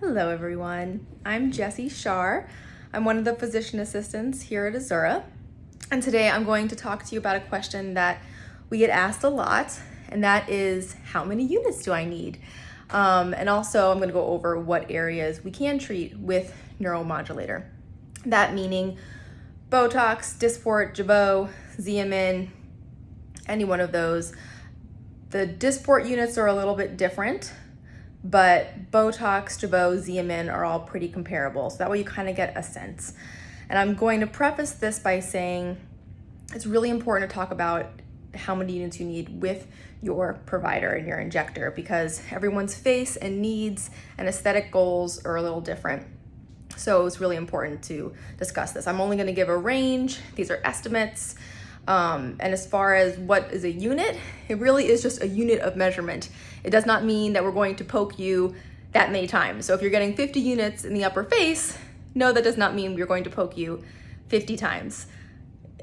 Hello everyone, I'm Jessie Shar. I'm one of the physician assistants here at Azura. And today I'm going to talk to you about a question that we get asked a lot, and that is how many units do I need? Um, and also I'm gonna go over what areas we can treat with neuromodulator. That meaning Botox, Dysport, Jeuveau, Xeomin, any one of those. The Dysport units are a little bit different, but Botox, Jeuveau, Xeomin are all pretty comparable. So that way you kind of get a sense. And I'm going to preface this by saying it's really important to talk about how many units you need with your provider and your injector because everyone's face and needs and aesthetic goals are a little different. So it's really important to discuss this. I'm only gonna give a range. These are estimates. Um, and as far as what is a unit, it really is just a unit of measurement. It does not mean that we're going to poke you that many times. So if you're getting 50 units in the upper face, no, that does not mean we're going to poke you 50 times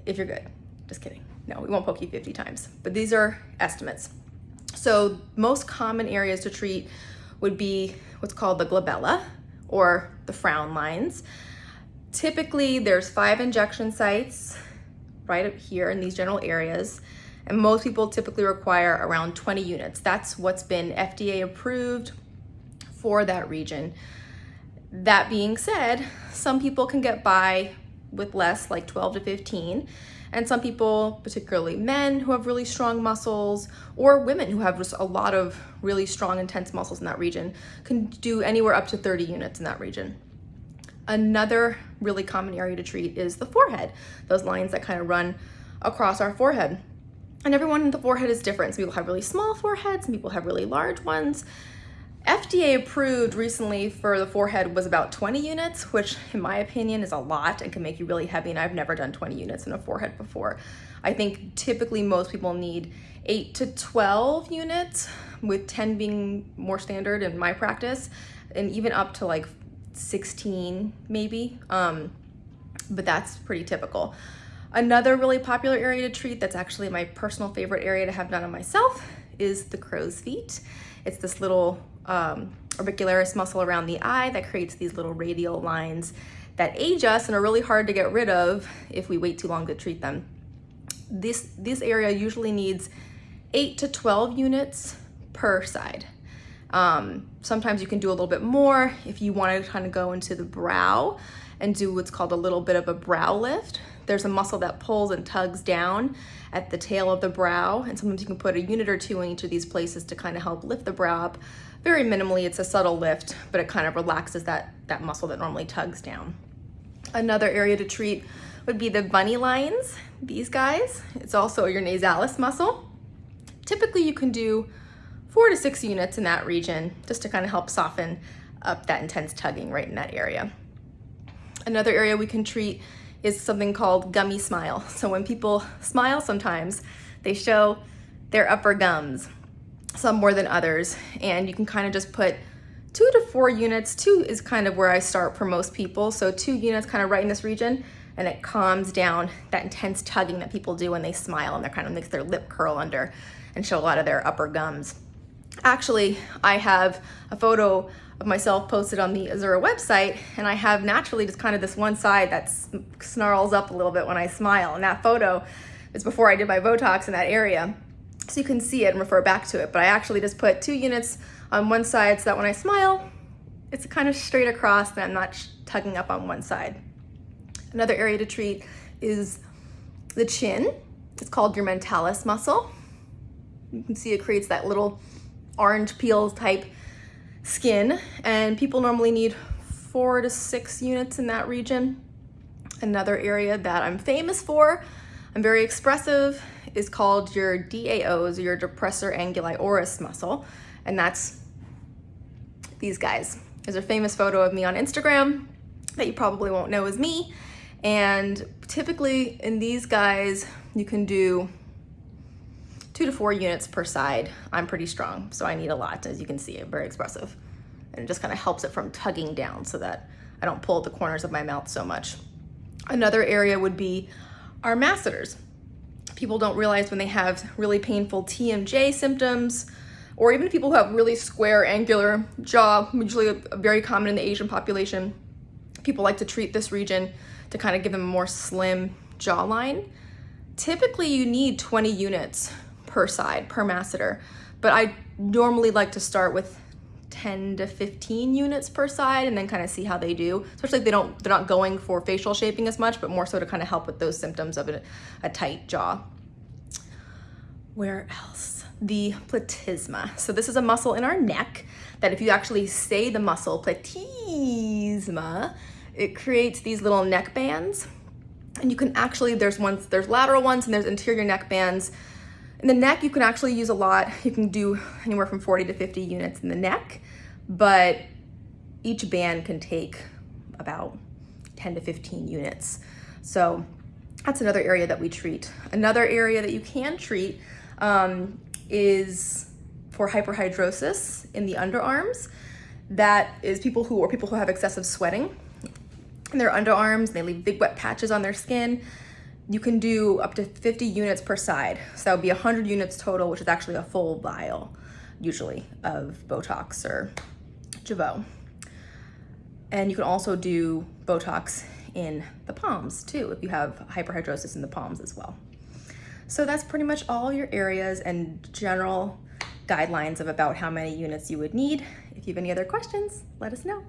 if you're good. Just kidding. No, we won't poke you 50 times, but these are estimates. So most common areas to treat would be what's called the glabella or the frown lines. Typically there's five injection sites right up here in these general areas. And most people typically require around 20 units. That's what's been FDA approved for that region. That being said, some people can get by with less, like 12 to 15. And some people, particularly men who have really strong muscles or women who have just a lot of really strong, intense muscles in that region can do anywhere up to 30 units in that region. Another really common area to treat is the forehead, those lines that kind of run across our forehead. And everyone in the forehead is different. Some people have really small foreheads, some people have really large ones. FDA approved recently for the forehead was about 20 units, which in my opinion is a lot and can make you really heavy. And I've never done 20 units in a forehead before. I think typically most people need eight to 12 units with 10 being more standard in my practice and even up to like 16 maybe, um, but that's pretty typical. Another really popular area to treat that's actually my personal favorite area to have done on myself is the crow's feet. It's this little um, orbicularis muscle around the eye that creates these little radial lines that age us and are really hard to get rid of if we wait too long to treat them. This, this area usually needs 8 to 12 units per side. Um, sometimes you can do a little bit more if you want to kind of go into the brow and do what's called a little bit of a brow lift. There's a muscle that pulls and tugs down at the tail of the brow and sometimes you can put a unit or two in each of these places to kind of help lift the brow up. Very minimally, it's a subtle lift, but it kind of relaxes that, that muscle that normally tugs down. Another area to treat would be the bunny lines, these guys. It's also your nasalis muscle. Typically you can do four to six units in that region just to kind of help soften up that intense tugging right in that area. Another area we can treat is something called gummy smile. So when people smile sometimes, they show their upper gums, some more than others, and you can kind of just put two to four units. Two is kind of where I start for most people. So two units kind of right in this region, and it calms down that intense tugging that people do when they smile and they kind of makes their lip curl under and show a lot of their upper gums. Actually, I have a photo of myself posted on the Azura website and I have naturally just kind of this one side that snarls up a little bit when I smile and that photo is before I did my Botox in that area. So you can see it and refer back to it, but I actually just put two units on one side so that when I smile, it's kind of straight across and I'm not tugging up on one side. Another area to treat is the chin. It's called your mentalis muscle. You can see it creates that little orange peel type skin and people normally need four to six units in that region. Another area that I'm famous for, I'm very expressive, is called your DAOs, your depressor anguli oris muscle, and that's these guys. There's a famous photo of me on Instagram that you probably won't know is me, and typically in these guys, you can do two to four units per side. I'm pretty strong, so I need a lot, as you can see, I'm very expressive. And it just kind of helps it from tugging down so that I don't pull at the corners of my mouth so much. Another area would be our masseters. People don't realize when they have really painful TMJ symptoms or even people who have really square, angular jaw, usually very common in the Asian population. People like to treat this region to kind of give them a more slim jawline. Typically you need 20 units per side, per masseter, but I normally like to start with 10 to 15 units per side and then kind of see how they do. Especially if they don't they're not going for facial shaping as much but more so to kind of help with those symptoms of a, a tight jaw. Where else? The platysma. So this is a muscle in our neck that if you actually say the muscle platysma it creates these little neck bands. And you can actually there's ones there's lateral ones and there's interior neck bands in the neck, you can actually use a lot. You can do anywhere from 40 to 50 units in the neck, but each band can take about 10 to 15 units. So that's another area that we treat. Another area that you can treat um, is for hyperhidrosis in the underarms. That is people who, or people who have excessive sweating in their underarms, they leave big wet patches on their skin you can do up to 50 units per side. So that would be 100 units total, which is actually a full vial, usually, of Botox or Jeuveau. And you can also do Botox in the palms too, if you have hyperhidrosis in the palms as well. So that's pretty much all your areas and general guidelines of about how many units you would need. If you have any other questions, let us know.